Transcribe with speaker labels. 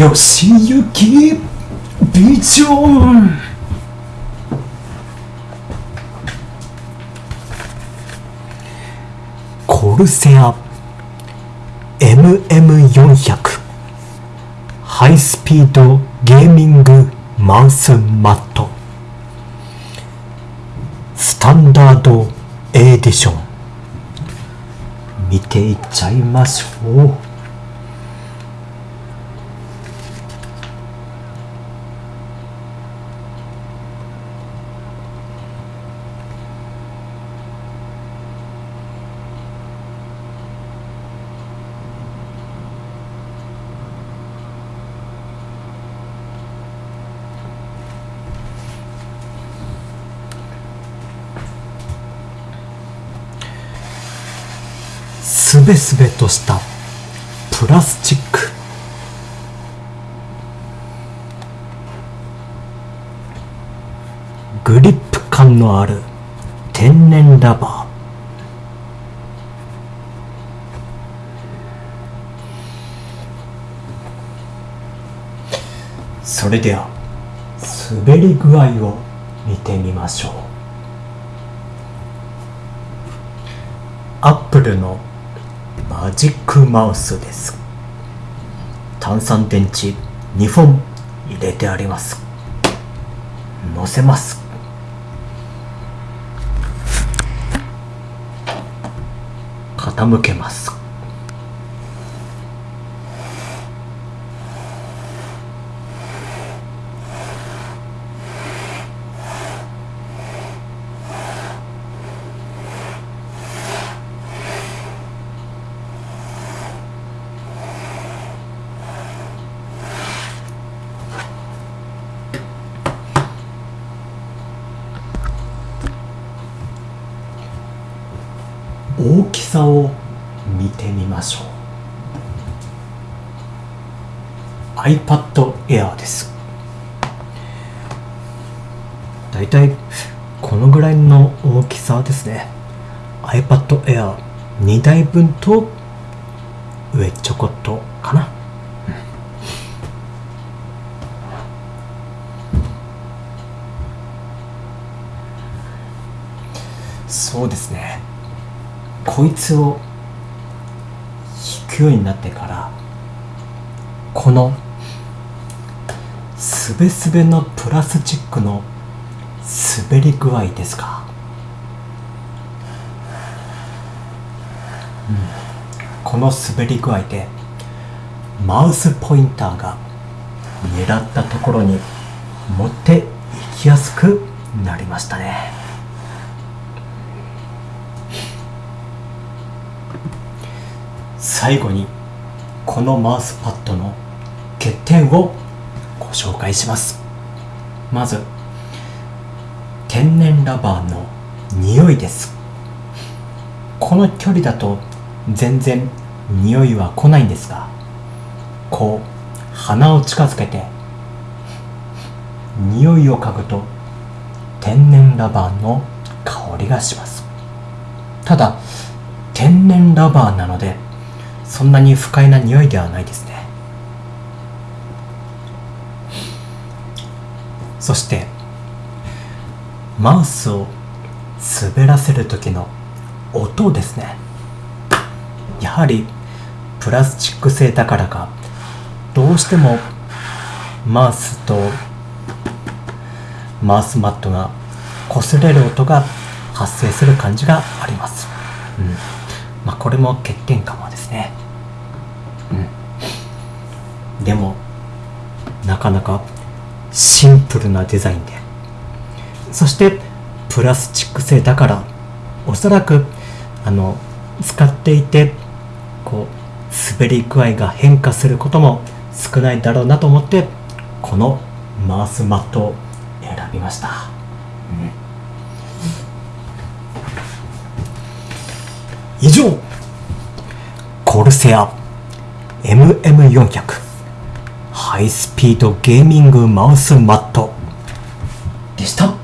Speaker 1: 吉行ビジョン。コルセア MM400 ハイスピードゲーミングマウスマット。スタンダードエディション。見ていっちゃいましょう。すべすべとしたプラスチック。グリップ感のある天然ラバー。それでは滑り具合を見てみましょう。アップルのマジックマウスです。炭酸電池2本入れてあります。乗せます。傾けます。大きさを見てみましょう。iPad Air です。だいたいこのぐらいの大きさですね。iPad Air 2台分と上ちょこっとかな。そうですね。こいつを引くようになってからこのすべすべのプラスチックの滑り具合ですか、うん、この滑り具合でマウスポインターが狙ったところに持っていきやすくなりましたね。最後にこのマウスパッドの欠点をご紹介します。まず天然ラバーの匂いです。この距離だと全然匂いは来ないんですがこう鼻を近づけて匂いを嗅ぐと天然ラバーの香りがします。ただ天然ラバーなのでそんなに不快な匂いではないですね。そしてマウスを滑らせる時の音ですね。やはりプラスチック製だからかどうしてもマウスとマウスマットが擦れる音が発生する感じがあります、うん。まあ、これも欠点かもですね。うん。でもなかなかシンプルなデザインで。そしてプラスチック製だからおそらくあの使っていてこう滑り具合が変化することも少ないだろうなと思ってこのマウスマットを選びました、うん、以上。コルセア。MM400 ハイスピードゲーミングマウスマット。でした。